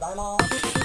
Đây.